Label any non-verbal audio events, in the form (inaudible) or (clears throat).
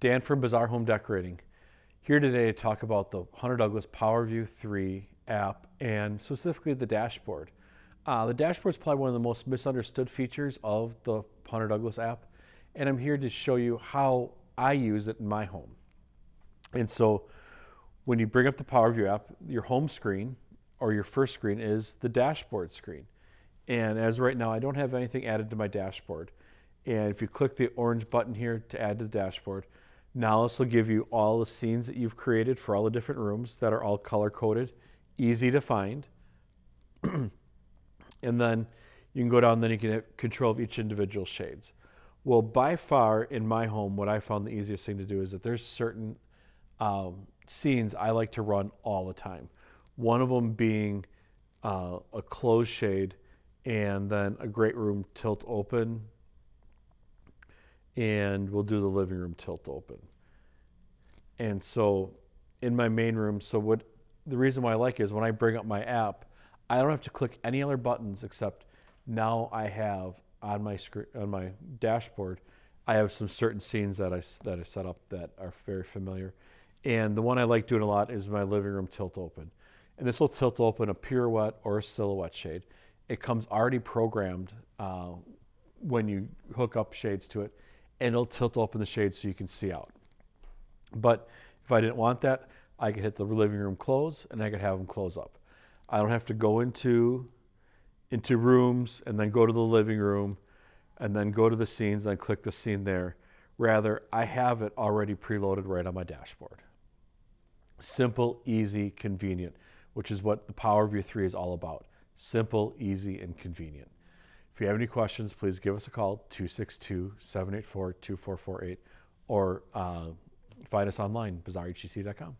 Dan from Bazaar Home Decorating. Here today to talk about the Hunter Douglas PowerView 3 app and specifically the dashboard. Uh, the dashboard is probably one of the most misunderstood features of the Hunter Douglas app and I'm here to show you how I use it in my home. And so when you bring up the PowerView app, your home screen or your first screen is the dashboard screen. And as right now, I don't have anything added to my dashboard. And if you click the orange button here to add to the dashboard, now this will give you all the scenes that you've created for all the different rooms that are all color coded, easy to find. (clears throat) and then you can go down, then you can have control of each individual shades. Well, by far in my home, what I found the easiest thing to do is that there's certain um, scenes I like to run all the time. One of them being uh, a closed shade and then a great room tilt open and we'll do the living room tilt open. And so in my main room, so what the reason why I like it is when I bring up my app, I don't have to click any other buttons except now I have on my screen on my dashboard, I have some certain scenes that I that I set up that are very familiar. And the one I like doing a lot is my living room tilt open. And this will tilt open a pirouette or a silhouette shade. It comes already programmed uh, when you hook up shades to it, and it'll tilt open the shade so you can see out. But if I didn't want that, I could hit the living room close and I could have them close up. I don't have to go into into rooms and then go to the living room and then go to the scenes and click the scene there. Rather, I have it already preloaded right on my dashboard. Simple, easy, convenient, which is what the Power PowerView 3 is all about. Simple, easy, and convenient. If you have any questions, please give us a call, 262-784-2448, or uh, find us online, bazaarhc.com.